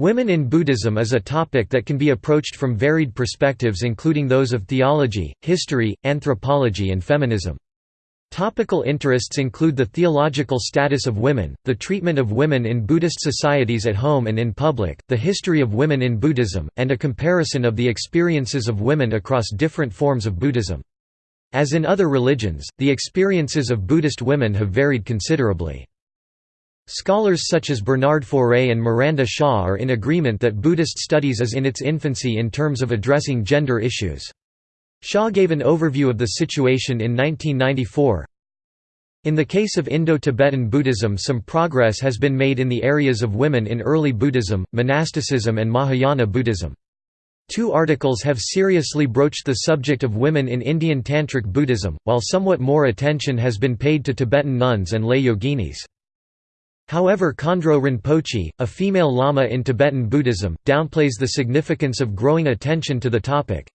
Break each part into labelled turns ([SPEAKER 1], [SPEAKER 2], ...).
[SPEAKER 1] Women in Buddhism is a topic that can be approached from varied perspectives including those of theology, history, anthropology and feminism. Topical interests include the theological status of women, the treatment of women in Buddhist societies at home and in public, the history of women in Buddhism, and a comparison of the experiences of women across different forms of Buddhism. As in other religions, the experiences of Buddhist women have varied considerably. Scholars such as Bernard Faure and Miranda Shaw are in agreement that Buddhist studies is in its infancy in terms of addressing gender issues. Shaw gave an overview of the situation in 1994. In the case of Indo-Tibetan Buddhism some progress has been made in the areas of women in early Buddhism, monasticism and Mahayana Buddhism. Two articles have seriously broached the subject of women in Indian Tantric Buddhism, while somewhat more attention has been paid to Tibetan nuns and lay yoginis. However Khandro Rinpoche, a female lama in Tibetan Buddhism, downplays the significance of growing attention to the topic.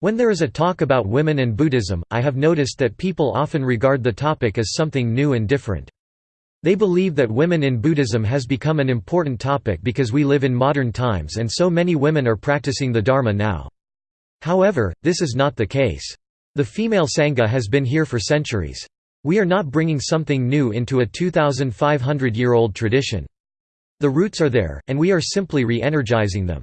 [SPEAKER 1] When there is a talk about women and Buddhism, I have noticed that people often regard the topic as something new and different. They believe that women in Buddhism has become an important topic because we live in modern times and so many women are practicing the Dharma now. However, this is not the case. The female Sangha has been here for centuries. We are not bringing something new into a 2,500-year-old tradition. The roots are there, and we are simply re-energizing them.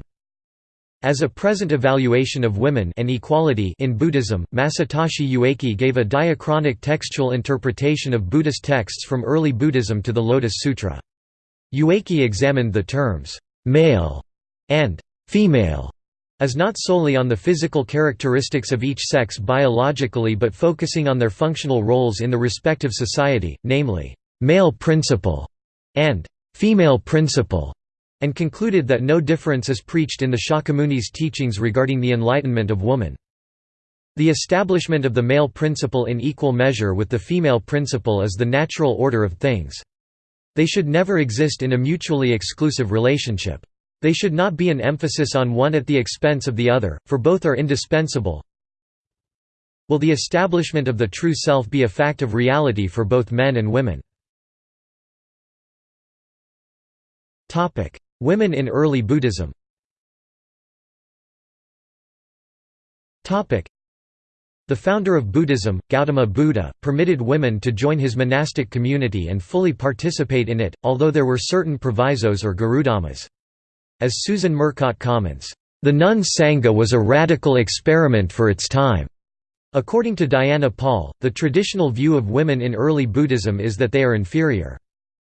[SPEAKER 1] As a present evaluation of women and equality in Buddhism, Masatoshi Ueki gave a diachronic textual interpretation of Buddhist texts from early Buddhism to the Lotus Sutra. Ueki examined the terms, "'male' and "'female' is not solely on the physical characteristics of each sex biologically but focusing on their functional roles in the respective society, namely, "'male principle' and "'female principle' and concluded that no difference is preached in the Shakyamuni's teachings regarding the enlightenment of woman. The establishment of the male principle in equal measure with the female principle is the natural order of things. They should never exist in a mutually exclusive relationship. They should not be an emphasis on one at the expense of the other, for both are indispensable. Will the establishment of the true self be a fact of reality for both men and women? Women in early Buddhism the founder of Buddhism, Gautama Buddha, permitted women to join his monastic community and fully participate in it, although there were certain provisos or garudhammas. As Susan Murcott comments, "...the nun Sangha was a radical experiment for its time." According to Diana Paul, the traditional view of women in early Buddhism is that they are inferior.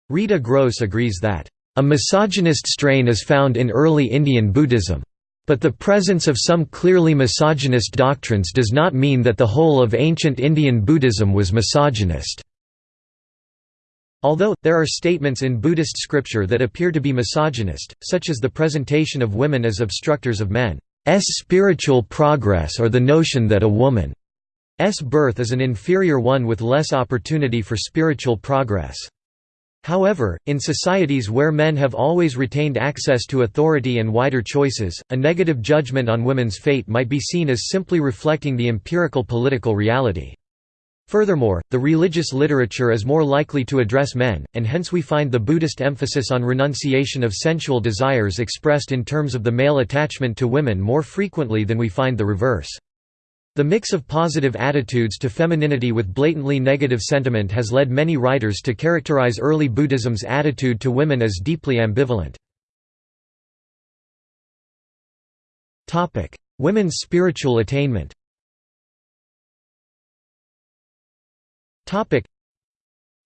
[SPEAKER 1] Rita Gross agrees that, "...a misogynist strain is found in early Indian Buddhism. But the presence of some clearly misogynist doctrines does not mean that the whole of ancient Indian Buddhism was misogynist." Although, there are statements in Buddhist scripture that appear to be misogynist, such as the presentation of women as obstructors of men's spiritual progress or the notion that a woman's birth is an inferior one with less opportunity for spiritual progress. However, in societies where men have always retained access to authority and wider choices, a negative judgment on women's fate might be seen as simply reflecting the empirical political reality. Furthermore, the religious literature is more likely to address men, and hence we find the Buddhist emphasis on renunciation of sensual desires expressed in terms of the male attachment to women more frequently than we find the reverse. The mix of positive attitudes to femininity with blatantly negative sentiment has led many writers to characterize early Buddhism's attitude to women as deeply ambivalent. Women's spiritual attainment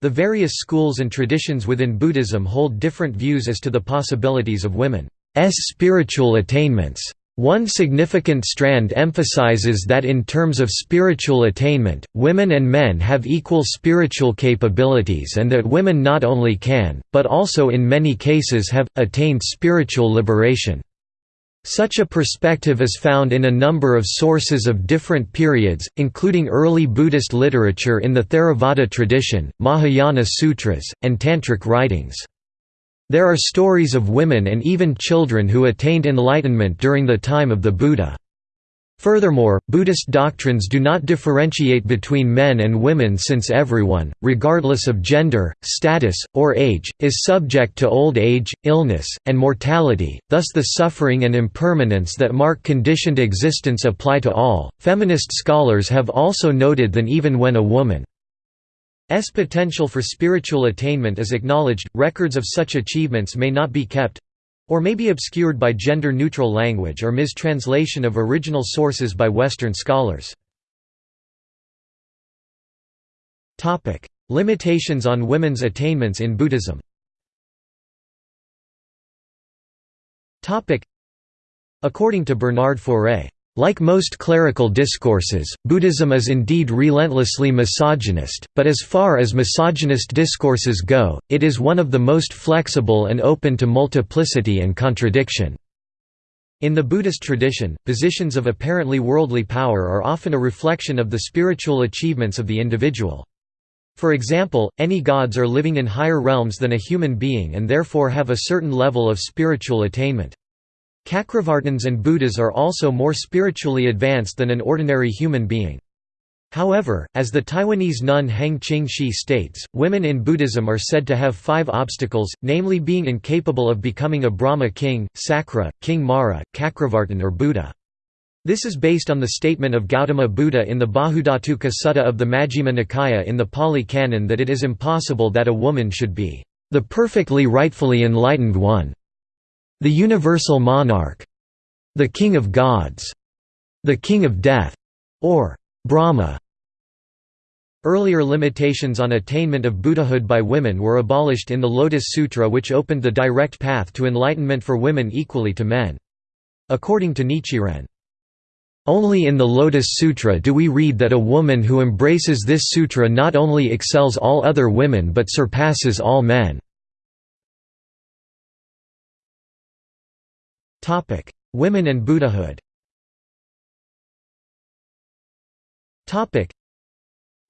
[SPEAKER 1] The various schools and traditions within Buddhism hold different views as to the possibilities of women's spiritual attainments. One significant strand emphasizes that in terms of spiritual attainment, women and men have equal spiritual capabilities and that women not only can, but also in many cases have, attained spiritual liberation. Such a perspective is found in a number of sources of different periods, including early Buddhist literature in the Theravada tradition, Mahayana sutras, and Tantric writings. There are stories of women and even children who attained enlightenment during the time of the Buddha. Furthermore, Buddhist doctrines do not differentiate between men and women since everyone, regardless of gender, status, or age, is subject to old age, illness, and mortality, thus the suffering and impermanence that mark conditioned existence apply to all. Feminist scholars have also noted that even when a woman's potential for spiritual attainment is acknowledged, records of such achievements may not be kept, or may be obscured by gender-neutral language or mistranslation of original sources by Western scholars. Limitations on women's attainments in Buddhism According to Bernard Faure like most clerical discourses, Buddhism is indeed relentlessly misogynist, but as far as misogynist discourses go, it is one of the most flexible and open to multiplicity and contradiction. In the Buddhist tradition, positions of apparently worldly power are often a reflection of the spiritual achievements of the individual. For example, any gods are living in higher realms than a human being and therefore have a certain level of spiritual attainment. Cakravartins and Buddhas are also more spiritually advanced than an ordinary human being. However, as the Taiwanese nun Heng Ching Shi states, women in Buddhism are said to have five obstacles, namely being incapable of becoming a Brahma king, Sakra, King Mara, Cakravartin or Buddha. This is based on the statement of Gautama Buddha in the Bahudhatuka Sutta of the Majjhima Nikaya in the Pali Canon that it is impossible that a woman should be the perfectly rightfully enlightened one. The universal monarch, the king of gods, the king of death, or Brahma. Earlier limitations on attainment of Buddhahood by women were abolished in the Lotus Sutra which opened the direct path to enlightenment for women equally to men. According to Nichiren, only in the Lotus Sutra do we read that a woman who embraces this sutra not only excels all other women but surpasses all men. Topic: Women and Buddhahood. Topic: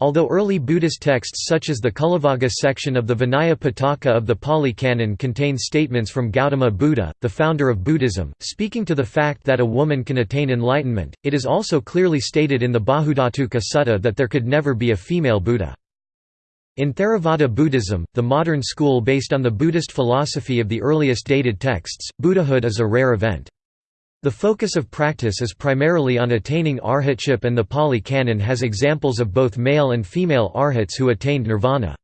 [SPEAKER 1] Although early Buddhist texts such as the Cullavagga section of the Vinaya Pitaka of the Pali Canon contain statements from Gautama Buddha, the founder of Buddhism, speaking to the fact that a woman can attain enlightenment, it is also clearly stated in the Bahudhatuka Sutta that there could never be a female Buddha. In Theravada Buddhism, the modern school based on the Buddhist philosophy of the earliest dated texts, Buddhahood is a rare event. The focus of practice is primarily on attaining arhatship and the Pali Canon has examples of both male and female arhats who attained nirvana.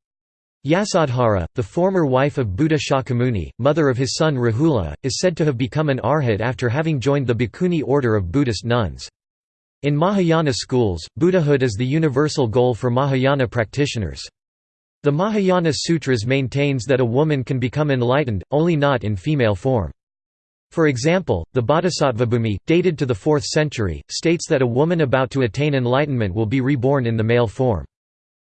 [SPEAKER 1] Yasodhara, the former wife of Buddha Shakyamuni, mother of his son Rahula, is said to have become an arhat after having joined the Bhikkhuni order of Buddhist nuns. In Mahayana schools, Buddhahood is the universal goal for Mahayana practitioners. The Mahayana Sutras maintains that a woman can become enlightened, only not in female form. For example, the Bodhisattvabhumi, dated to the 4th century, states that a woman about to attain enlightenment will be reborn in the male form.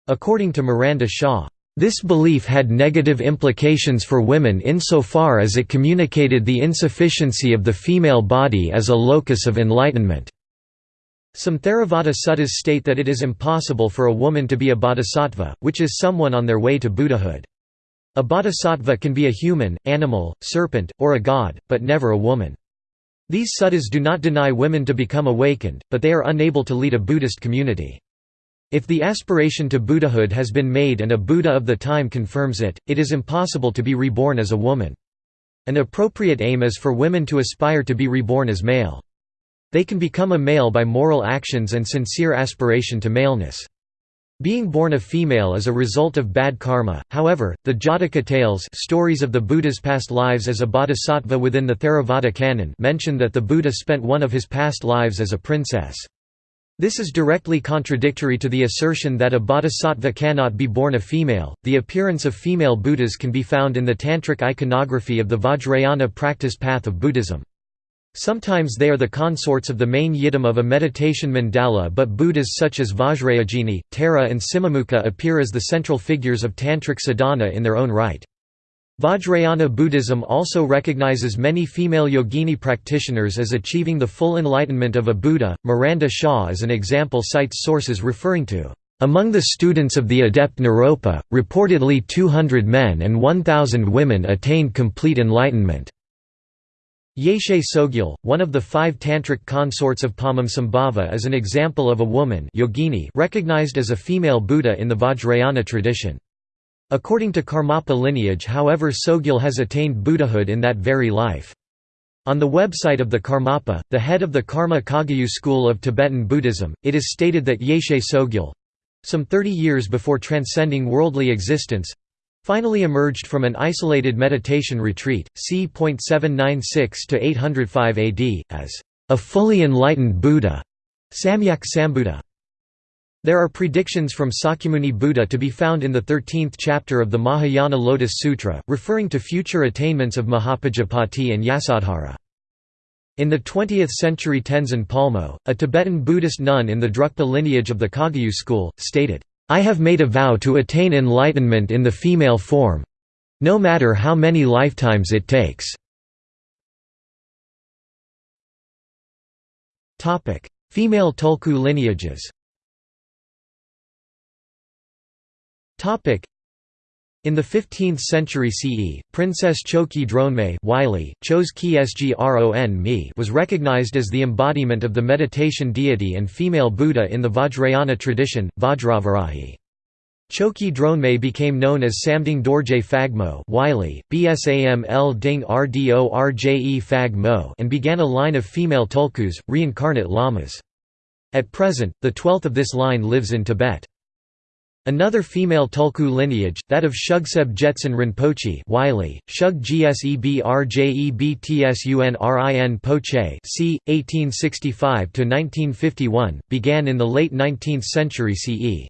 [SPEAKER 1] According to Miranda Shaw, this belief had negative implications for women insofar as it communicated the insufficiency of the female body as a locus of enlightenment. Some Theravada suttas state that it is impossible for a woman to be a bodhisattva, which is someone on their way to Buddhahood. A bodhisattva can be a human, animal, serpent, or a god, but never a woman. These suttas do not deny women to become awakened, but they are unable to lead a Buddhist community. If the aspiration to Buddhahood has been made and a Buddha of the time confirms it, it is impossible to be reborn as a woman. An appropriate aim is for women to aspire to be reborn as male. They can become a male by moral actions and sincere aspiration to maleness. Being born a female is a result of bad karma, however, the Jataka tales stories of the Buddha's past lives as a bodhisattva within the Theravada canon mention that the Buddha spent one of his past lives as a princess. This is directly contradictory to the assertion that a bodhisattva cannot be born a female. The appearance of female Buddhas can be found in the tantric iconography of the Vajrayana practice path of Buddhism. Sometimes they are the consorts of the main yidam of a meditation mandala but Buddhas such as Vajrayogini, Tara and Simhamukha appear as the central figures of tantric sadhana in their own right. Vajrayana Buddhism also recognizes many female yogini practitioners as achieving the full enlightenment of a Buddha. Miranda Shaw as an example cites sources referring to among the students of the adept Naropa, reportedly 200 men and 1,000 women attained complete enlightenment. Yeshe Tsogyal, one of the five tantric consorts of Padmasambhava is an example of a woman yogini recognized as a female Buddha in the Vajrayana tradition. According to Karmapa lineage however Tsogyal has attained Buddhahood in that very life. On the website of the Karmapa, the head of the Karma Kagyu school of Tibetan Buddhism, it is stated that Yeshe Tsogyal—some 30 years before transcending worldly existence, finally emerged from an isolated meditation retreat, c. 796 to 805 AD, as a fully enlightened Buddha, Samyak Sambuddha. There are predictions from Sakyamuni Buddha to be found in the 13th chapter of the Mahayana Lotus Sutra, referring to future attainments of Mahapajapati and Yasodhara. In the 20th century Tenzin Palmo, a Tibetan Buddhist nun in the Drukpa lineage of the Kagyu school, stated, I have made a vow to attain enlightenment in the female form no matter how many lifetimes it takes. Female Tulku lineages in the 15th century CE, Princess Choki Dronme was recognized as the embodiment of the meditation deity and female Buddha in the Vajrayana tradition, Vajravarahi. Choki Dronme became known as Samding Dorje Phagmo Phagmo and began a line of female tulkus, reincarnate lamas. At present, the twelfth of this line lives in Tibet. Another female Tulku lineage, that of Shugseb Jetsun Rinpoche Wylie, Shug GsebRjebtsunrin Poche c. 1865–1951, began in the late 19th century CE.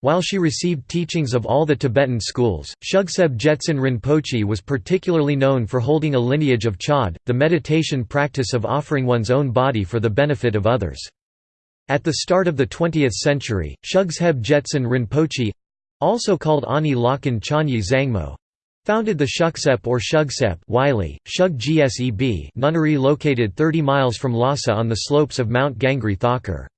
[SPEAKER 1] While she received teachings of all the Tibetan schools, Shugseb Jetsun Rinpoche was particularly known for holding a lineage of chod, the meditation practice of offering one's own body for the benefit of others. At the start of the 20th century, Shugseb Jetsun Rinpoche—also called Ani Lakan Chanyi Zangmo, founded the Shuksep or Shugsep Wylie, Shug Gseb nunnery located 30 miles from Lhasa on the slopes of Mount Gangri Thakur.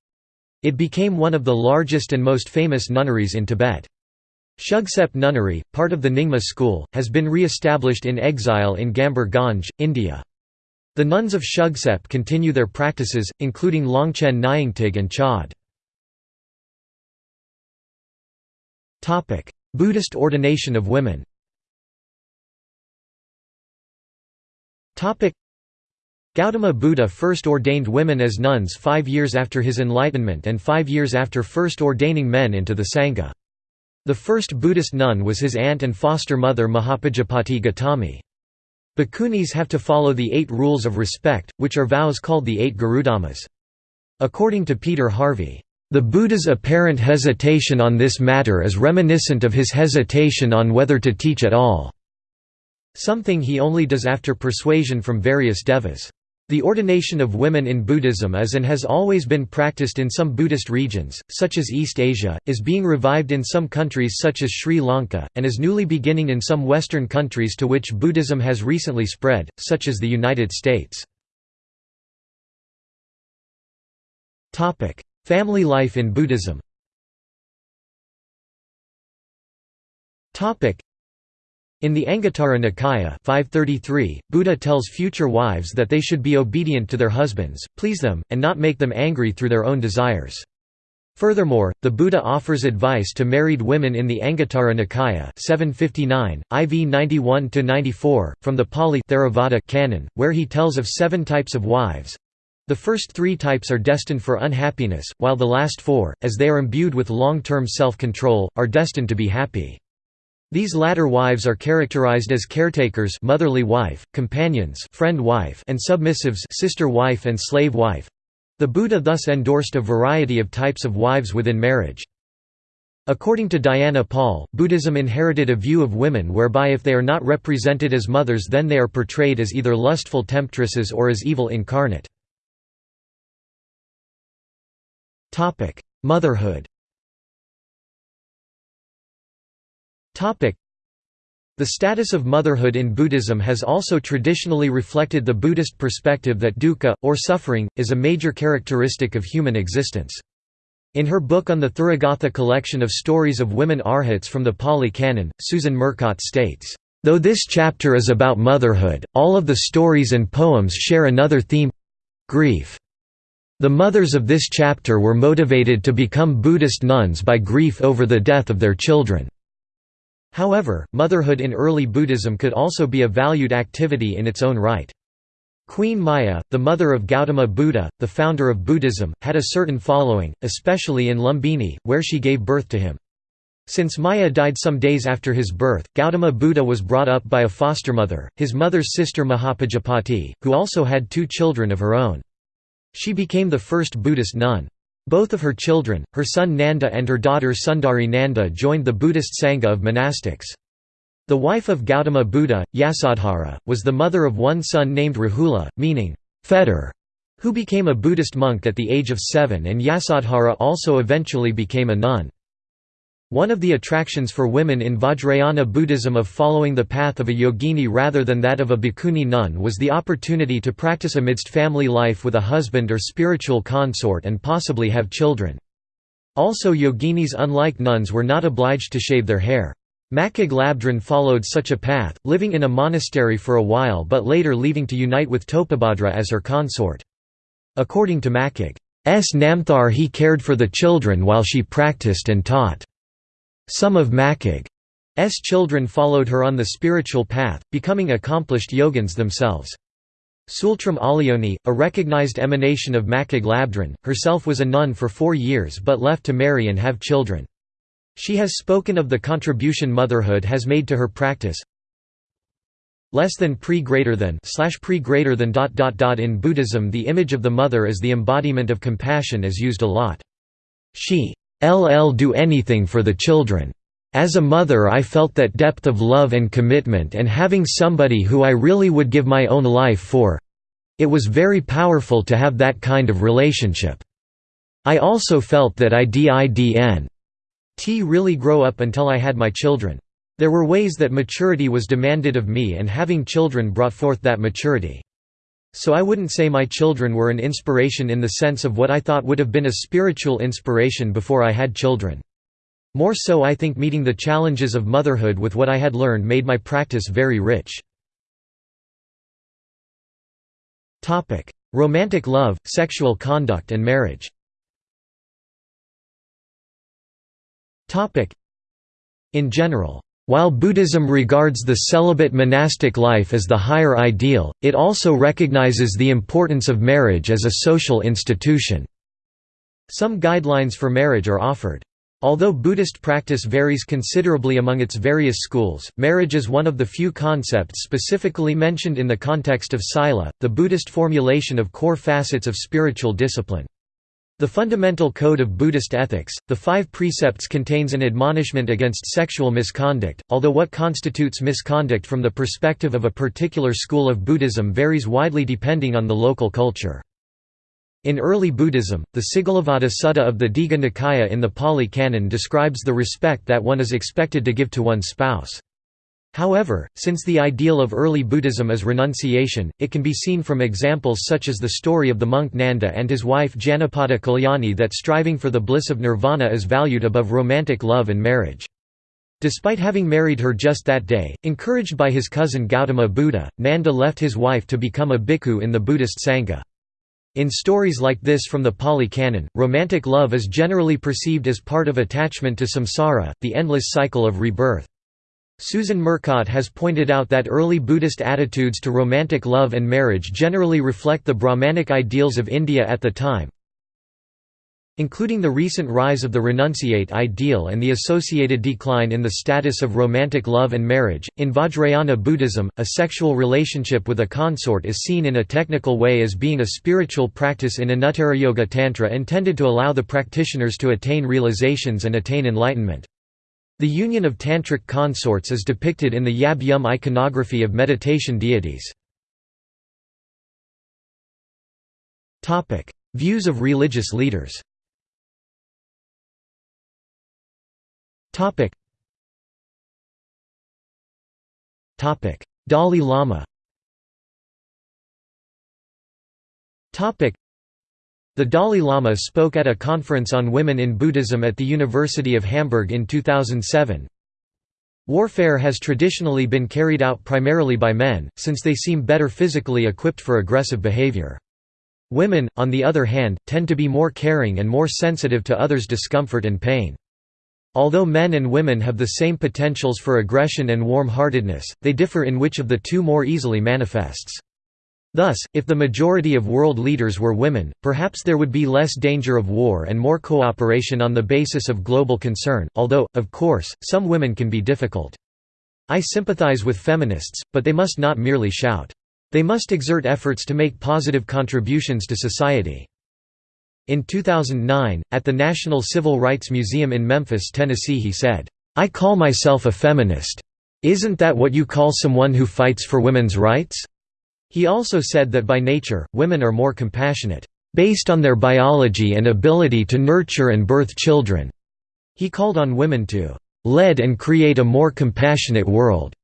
[SPEAKER 1] It became one of the largest and most famous nunneries in Tibet. Shugsep Nunnery, part of the Nyingma school, has been re-established in exile in Gambhir Ganj, India. The nuns of Shugsep continue their practices, including Longchen Nyingtig and Chod. Buddhist ordination of women Gautama Buddha first ordained women as nuns five years after his enlightenment and five years after first ordaining men into the Sangha. The first Buddhist nun was his aunt and foster mother Mahapajapati Gautami. Bhikkhunis have to follow the eight rules of respect, which are vows called the eight Garudhammas. According to Peter Harvey, "...the Buddha's apparent hesitation on this matter is reminiscent of his hesitation on whether to teach at all." Something he only does after persuasion from various devas. The ordination of women in Buddhism is and has always been practiced in some Buddhist regions, such as East Asia, is being revived in some countries such as Sri Lanka, and is newly beginning in some Western countries to which Buddhism has recently spread, such as the United States. Family life in Buddhism in the Anguttara Nikaya 533, Buddha tells future wives that they should be obedient to their husbands, please them, and not make them angry through their own desires. Furthermore, the Buddha offers advice to married women in the Anguttara Nikaya 759, IV 91–94, from the Pali Theravada canon, where he tells of seven types of wives. The first three types are destined for unhappiness, while the last four, as they are imbued with long-term self-control, are destined to be happy. These latter wives are characterized as caretakers motherly wife, companions friend wife and submissives sister wife and slave wife. The Buddha thus endorsed a variety of types of wives within marriage. According to Diana Paul, Buddhism inherited a view of women whereby if they are not represented as mothers then they are portrayed as either lustful temptresses or as evil incarnate. Motherhood The status of motherhood in Buddhism has also traditionally reflected the Buddhist perspective that dukkha, or suffering, is a major characteristic of human existence. In her book on the Therigatha collection of stories of women arhats from the Pali Canon, Susan Murcott states, Though this chapter is about motherhood, all of the stories and poems share another theme—grief. The mothers of this chapter were motivated to become Buddhist nuns by grief over the death of their children. However, motherhood in early Buddhism could also be a valued activity in its own right. Queen Maya, the mother of Gautama Buddha, the founder of Buddhism, had a certain following, especially in Lumbini, where she gave birth to him. Since Maya died some days after his birth, Gautama Buddha was brought up by a foster mother, his mother's sister Mahapajapati, who also had two children of her own. She became the first Buddhist nun. Both of her children, her son Nanda and her daughter Sundari Nanda joined the Buddhist Sangha of monastics. The wife of Gautama Buddha, Yasodhara, was the mother of one son named Rahula, meaning, fetter, who became a Buddhist monk at the age of seven and Yasodhara also eventually became a nun. One of the attractions for women in Vajrayana Buddhism of following the path of a yogini rather than that of a bhikkhuni nun was the opportunity to practice amidst family life with a husband or spiritual consort and possibly have children. Also yoginis unlike nuns were not obliged to shave their hair. Machig Labdron followed such a path, living in a monastery for a while but later leaving to unite with Topabhadra as her consort. According to Machig's Namthar he cared for the children while she practiced and taught. Some of Machig's children followed her on the spiritual path, becoming accomplished yogins themselves. Tsultrim Allione, a recognized emanation of Machig Labdron, herself was a nun for four years but left to marry and have children. She has spoken of the contribution motherhood has made to her practice. Less than pre greater than slash pre greater than dot dot dot in Buddhism the image of the mother as the embodiment of compassion is used a lot. She LL do anything for the children. As a mother I felt that depth of love and commitment and having somebody who I really would give my own life for. It was very powerful to have that kind of relationship. I also felt that I didn't really grow up until I had my children. There were ways that maturity was demanded of me and having children brought forth that maturity. So I wouldn't say my children were an inspiration in the sense of what I thought would have been a spiritual inspiration before I had children. More so I think meeting the challenges of motherhood with what I had learned made my practice very rich. Romantic love, sexual conduct and marriage In general, while Buddhism regards the celibate monastic life as the higher ideal, it also recognizes the importance of marriage as a social institution. Some guidelines for marriage are offered. Although Buddhist practice varies considerably among its various schools, marriage is one of the few concepts specifically mentioned in the context of Sila, the Buddhist formulation of core facets of spiritual discipline. The Fundamental Code of Buddhist Ethics, the Five Precepts contains an admonishment against sexual misconduct, although what constitutes misconduct from the perspective of a particular school of Buddhism varies widely depending on the local culture. In early Buddhism, the Sigalovada Sutta of the Digha Nikaya in the Pali Canon describes the respect that one is expected to give to one's spouse. However, since the ideal of early Buddhism is renunciation, it can be seen from examples such as the story of the monk Nanda and his wife Janapada Kalyani that striving for the bliss of nirvana is valued above romantic love and marriage. Despite having married her just that day, encouraged by his cousin Gautama Buddha, Nanda left his wife to become a bhikkhu in the Buddhist Sangha. In stories like this from the Pali Canon, romantic love is generally perceived as part of attachment to samsara, the endless cycle of rebirth. Susan Murcott has pointed out that early Buddhist attitudes to romantic love and marriage generally reflect the Brahmanic ideals of India at the time, including the recent rise of the renunciate ideal and the associated decline in the status of romantic love and marriage. In Vajrayana Buddhism, a sexual relationship with a consort is seen in a technical way as being a spiritual practice in Anuttara Yoga Tantra intended to allow the practitioners to attain realizations and attain enlightenment. The union of tantric consorts is depicted in the Yab Yum iconography of meditation deities. Views of religious leaders. Dalai Lama the Dalai Lama spoke at a conference on women in Buddhism at the University of Hamburg in 2007. Warfare has traditionally been carried out primarily by men, since they seem better physically equipped for aggressive behavior. Women, on the other hand, tend to be more caring and more sensitive to others' discomfort and pain. Although men and women have the same potentials for aggression and warm-heartedness, they differ in which of the two more easily manifests. Thus, if the majority of world leaders were women, perhaps there would be less danger of war and more cooperation on the basis of global concern, although, of course, some women can be difficult. I sympathize with feminists, but they must not merely shout. They must exert efforts to make positive contributions to society. In 2009, at the National Civil Rights Museum in Memphis, Tennessee he said, "'I call myself a feminist. Isn't that what you call someone who fights for women's rights?' He also said that by nature, women are more compassionate, "'based on their biology and ability to nurture and birth children." He called on women to "'lead and create a more compassionate world."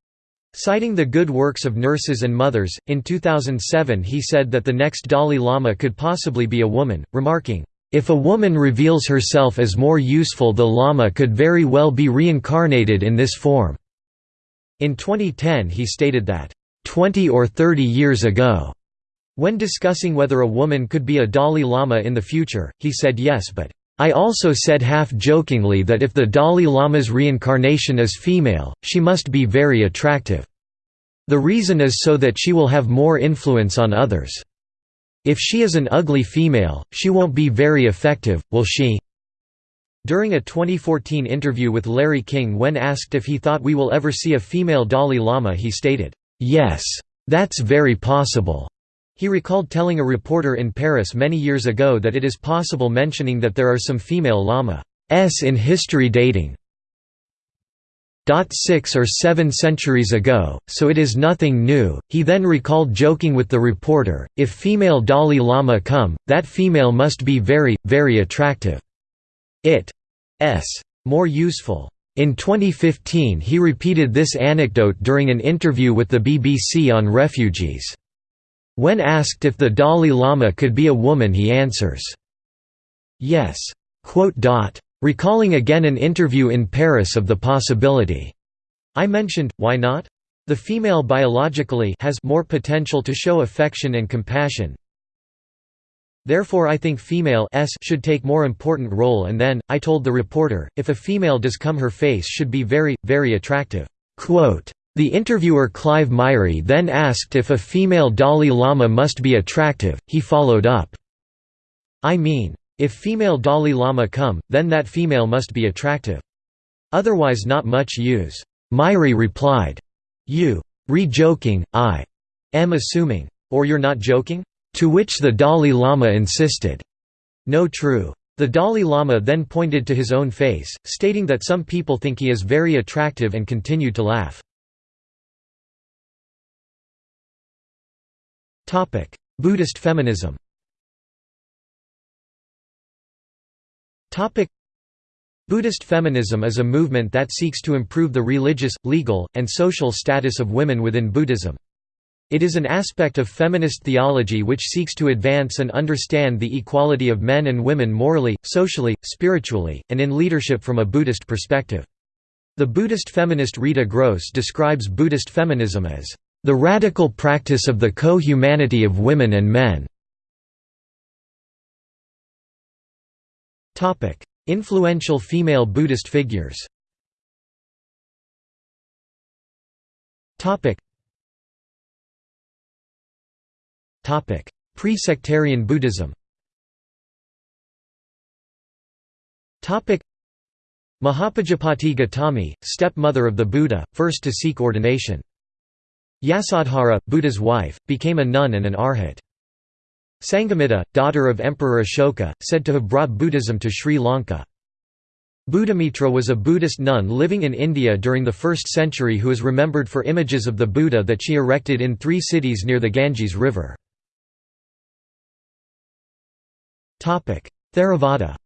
[SPEAKER 1] Citing the good works of nurses and mothers, in 2007 he said that the next Dalai Lama could possibly be a woman, remarking, "...if a woman reveals herself as more useful the Lama could very well be reincarnated in this form." In 2010 he stated that, "...20 or 30 years ago." When discussing whether a woman could be a Dalai Lama in the future, he said yes but, I also said half-jokingly that if the Dalai Lama's reincarnation is female, she must be very attractive. The reason is so that she will have more influence on others. If she is an ugly female, she won't be very effective, will she? During a 2014 interview with Larry King when asked if he thought we will ever see a female Dalai Lama he stated, "'Yes. That's very possible. He recalled telling a reporter in Paris many years ago that it is possible mentioning that there are some female lamas in history dating six or seven centuries ago, so it is nothing new. He then recalled joking with the reporter, if female Dalai Lama come, that female must be very, very attractive. It s more useful. In 2015 he repeated this anecdote during an interview with the BBC on refugees. When asked if the Dalai Lama could be a woman he answers, yes. Recalling again an interview in Paris of the possibility. I mentioned, why not? The female biologically has more potential to show affection and compassion. Therefore I think female s should take more important role and then, I told the reporter, if a female does come her face should be very, very attractive. Quote, the interviewer Clive Myrie then asked if a female Dalai Lama must be attractive, he followed up, I mean, if female Dalai Lama come, then that female must be attractive. Otherwise not much use. Myrie replied, You re-joking, I am assuming. Or you're not joking? To which the Dalai Lama insisted, No true. The Dalai Lama then pointed to his own face, stating that some people think he is very attractive and continued to laugh. Buddhist feminism. Buddhist feminism is a movement that seeks to improve the religious, legal, and social status of women within Buddhism. It is an aspect of feminist theology which seeks to advance and understand the equality of men and women morally, socially, spiritually, and in leadership from a Buddhist perspective. The Buddhist feminist Rita Gross describes Buddhist feminism as the radical practice of the co-humanity of women and men. Influential female Buddhist figures Pre-sectarian Buddhism Mahapajapati Gautami, stepmother of the Buddha, first to seek ordination. Yasodhara, Buddha's wife, became a nun and an arhat. Sanghamitta, daughter of Emperor Ashoka, said to have brought Buddhism to Sri Lanka. Buddhamitra was a Buddhist nun living in India during the 1st century who is remembered for images of the Buddha that she erected in three cities near the Ganges River. Theravada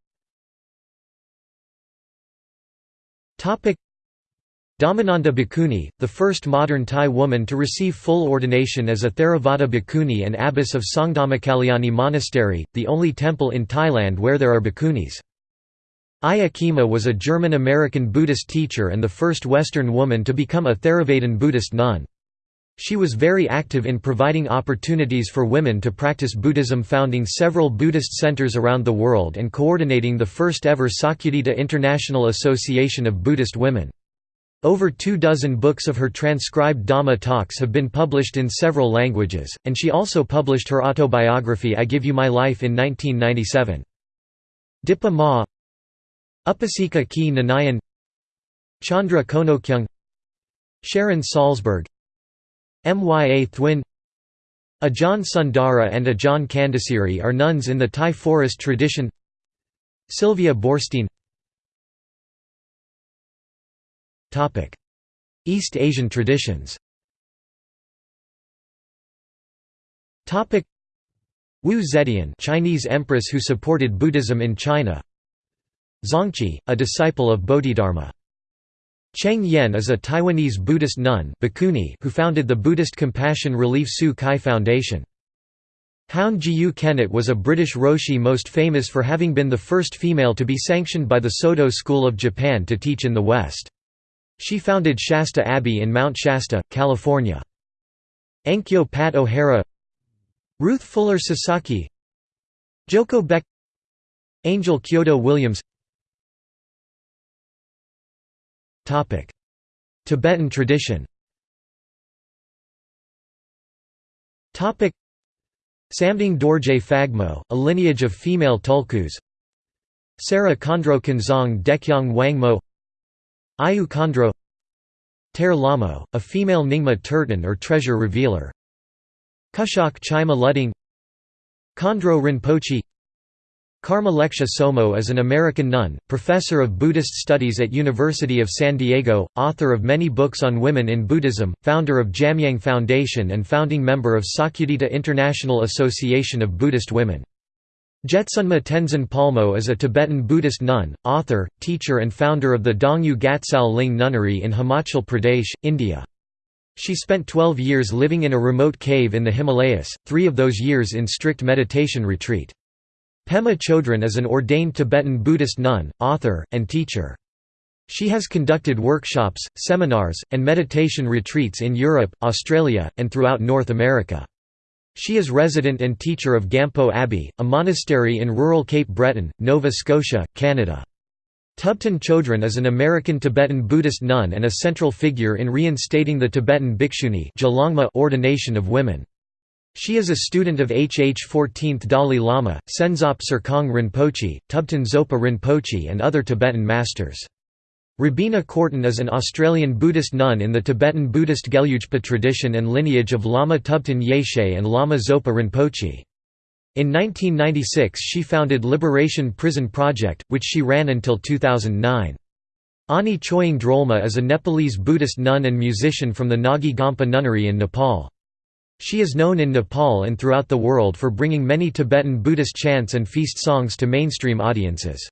[SPEAKER 1] Dhammananda Bhikkhuni, the first modern Thai woman to receive full ordination as a Theravada bhikkhuni and abbess of Songdhammakalyani Monastery, the only temple in Thailand where there are bhikkhunis. Ayya Khema was a German-American Buddhist teacher and the first Western woman to become a Theravadan Buddhist nun. She was very active in providing opportunities for women to practice Buddhism founding several Buddhist centers around the world and coordinating the first ever Sakyadhita International Association of Buddhist Women. Over two dozen books of her transcribed Dhamma talks have been published in several languages, and she also published her autobiography I Give You My Life in 1997. Dipa Ma Upasika Kee Nanayon Chandra Khonnokyoong Sharon Salzberg Mya Thwin Ajahn Sundara and Ajahn Candasiri are nuns in the Thai forest tradition. Sylvia Boorstein East Asian traditions. Wu Zetian Chinese empress who supported Buddhism in China. Zongchi, a disciple of Bodhidharma Cheng Yen is a Taiwanese Buddhist nun who founded the Buddhist Compassion Relief Tzu Chi Foundation. Houn Jiyu-Kennett was a British Roshi most famous for having been the first female to be sanctioned by the Soto School of Japan to teach in the West. She founded Shasta Abbey in Mount Shasta, California. Enkyo Pat O'Hara Ruth Fuller Sasaki Joko Beck Angel Kyodo Williams Tibetan tradition. Samding Dorje Phagmo, a lineage of female tulkus. Sera Khandro Kanzong Dekyang Wangmo. Ayu Khandro Ter Lamo, a female Nyingma Tertön or treasure revealer. Kushok Chima Ludding Khandro Rinpoche Karma Lekshe Tsomo is an American nun, professor of Buddhist studies at University of San Diego, author of many books on women in Buddhism, founder of Jamyang Foundation and founding member of Sakyadhita International Association of Buddhist Women. Jetsunma Tenzin Palmo is a Tibetan Buddhist nun, author, teacher and founder of the Dongyu Gatsal Ling Nunnery in Himachal Pradesh, India. She spent 12 years living in a remote cave in the Himalayas, three of those years in strict meditation retreat. Pema Chodron is an ordained Tibetan Buddhist nun, author, and teacher. She has conducted workshops, seminars, and meditation retreats in Europe, Australia, and throughout North America. She is resident and teacher of Gampo Abbey, a monastery in rural Cape Breton, Nova Scotia, Canada. Thubten Chodron is an American Tibetan Buddhist nun and a central figure in reinstating the Tibetan Bhikshuni ordination of women. She is a student of H.H. 14th Dalai Lama, Senzop Serkong Rinpoche, Thubten Zopa Rinpoche and other Tibetan masters. Robina Courtin is an Australian Buddhist nun in the Tibetan Buddhist Gelugpa tradition and lineage of Lama Thubten Yeshe and Lama Zopa Rinpoche. In 1996 she founded Liberation Prison Project, which she ran until 2009. Ani Choying Drolma is a Nepalese Buddhist nun and musician from the Nagi Gompa Nunnery in Nepal. She is known in Nepal and throughout the world for bringing many Tibetan Buddhist chants and feast songs to mainstream audiences.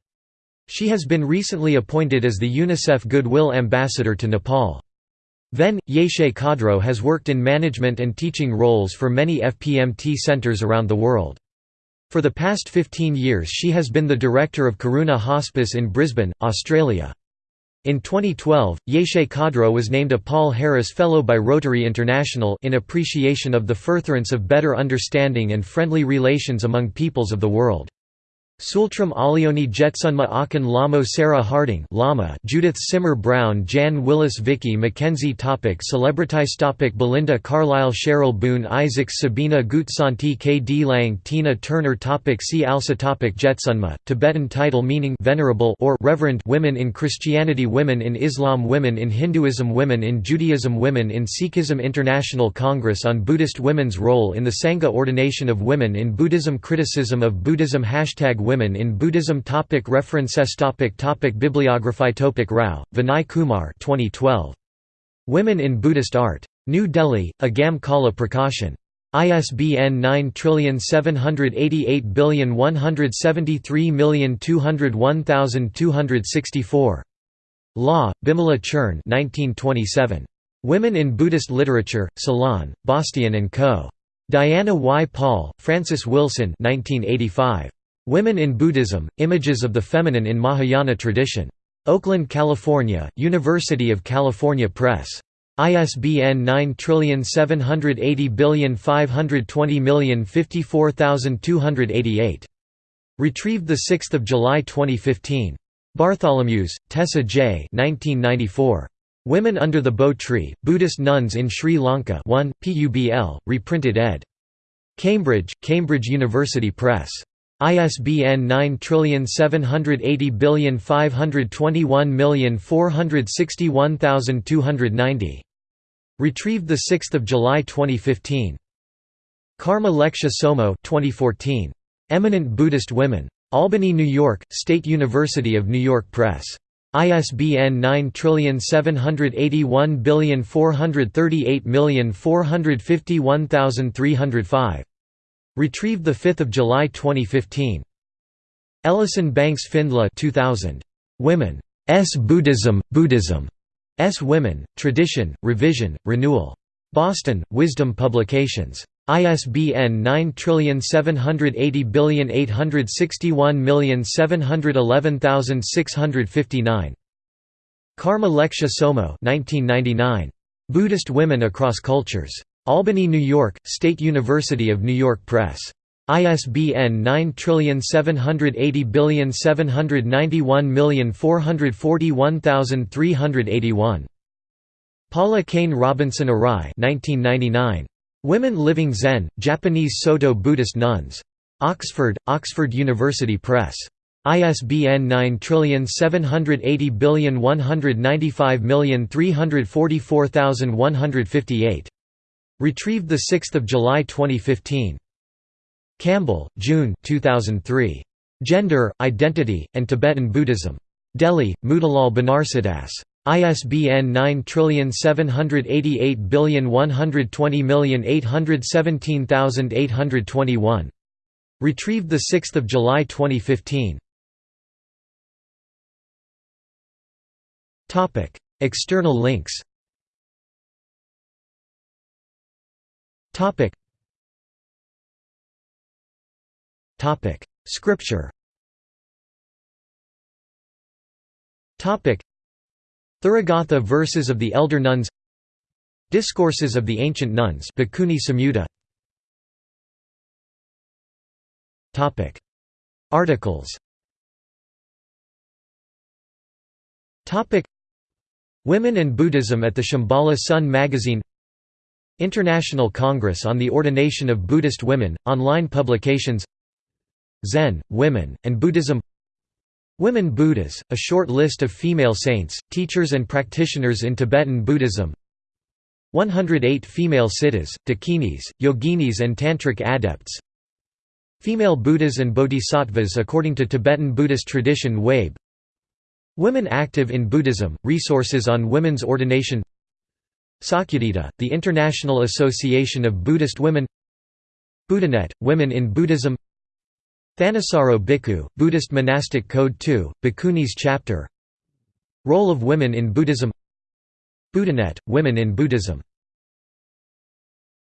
[SPEAKER 1] She has been recently appointed as the UNICEF Goodwill Ambassador to Nepal. Ven. Yeshe Khadro has worked in management and teaching roles for many FPMT centers around the world. For the past 15 years she has been the director of Karuna Hospice in Brisbane, Australia. In 2012, Yeshe Khadro was named a Paul Harris Fellow by Rotary International in appreciation of the furtherance of better understanding and friendly relations among peoples of the world. Tsultrim Allione Jetsunma Ahkon Lhamo Sarah Harding Lama Judith Simmer Brown Jan Willis Vicky Mackenzie Topic Celebrities Topic Belinda Carlisle Cheryl Boone Isaacs Sabina Guzzanti K. D. Lang Tina Turner Topic See also topic Jetsunma, Tibetan title meaning venerable or reverend women in Christianity Women in Islam Women in Hinduism Women in Judaism Women in Sikhism International Congress on Buddhist Women's Role in the Sangha Ordination of Women in Buddhism Criticism of Buddhism Hashtag Women in Buddhism topic References topic topic Bibliography topic Rao, Vinay Kumar 2012. Women in Buddhist Art. New Delhi, Agam Kala Prakashan. ISBN 9788173201264. Law, Bimala Churn 1927. Women in Buddhist Literature, Ceylon, Bastian & Co. Diana Y. Paul, Francis Wilson 1985. Women in Buddhism, Images of the Feminine in Mahayana Tradition. Oakland, California, University of California Press. ISBN 9780520054288. Retrieved 6 July 2015. Bartholomeusz, Tessa J. 1994. Women Under the Bo Tree, Buddhist Nuns in Sri Lanka 1, PUBL, reprinted ed. Cambridge, Cambridge University Press. ISBN 9780521461290. Retrieved 6 July 2015. Karma Lekshe Tsomo 2014. Eminent Buddhist Women. Albany, New York, State University of New York Press. ISBN 9781438451305. Retrieved 5 July 2015. Ellison Banks Findly 2000. Women. S. Buddhism, Buddhism. S. Women, Tradition, Revision, Renewal. Boston, Wisdom Publications. ISBN 9780861711659. Karma Lekshe Tsomo 1999. Buddhist Women Across Cultures. Albany, New York, State University of New York Press. ISBN 9780791441381. Paula Kane Robinson Arai 1999. Women Living Zen, Japanese Soto Buddhist Nuns. Oxford, Oxford University Press. ISBN 9780195344158. Retrieved 6 July 2015. Campbell, June 2003. Gender, Identity, and Tibetan Buddhism. Delhi, Motilal Banarsidass. ISBN 9788120817821. Retrieved 6 July 2015. External links Scripture. Therigatha verses of the Elder Nuns. Discourses of the Ancient Nuns. Bhikkhuni Samyutta. Articles. Topic: Women and Buddhism at the Shambhala Sun magazine International Congress on the Ordination of Buddhist Women, online publications Zen, Women, and Buddhism Women Buddhas, a short list of female saints, teachers and practitioners in Tibetan Buddhism 108 female siddhas, dakinis, yoginis and tantric adepts Female Buddhas and Bodhisattvas according to Tibetan Buddhist tradition Wabe Women active in Buddhism, resources on women's ordination Sakyadhita, the International Association of Buddhist Women Buddhanet, Women in Buddhism Thanissaro Bhikkhu, Buddhist Monastic Code 2, Bhikkhunis Chapter Role of Women in Buddhism Buddhanet, Women in Buddhism